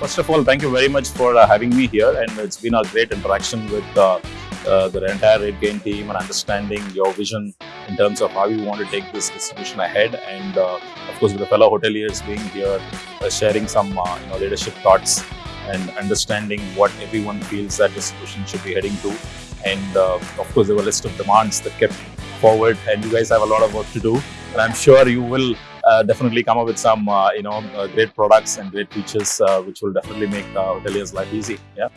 first of all, thank you very much for uh, having me here, and it's been a great interaction with uh, uh, the entire RateGain team and understanding your vision in terms of how you want to take this distribution ahead. And uh, of course, with the fellow hoteliers being here, uh, sharing some uh, you know leadership thoughts and understanding what everyone feels that distribution should be heading to. And of course, there were a list of demands that kept forward, and you guys have a lot of work to do. And I'm sure you will definitely come up with some uh, you know uh, great products and great features uh, which will definitely make uh, hoteliers life easy. Yeah.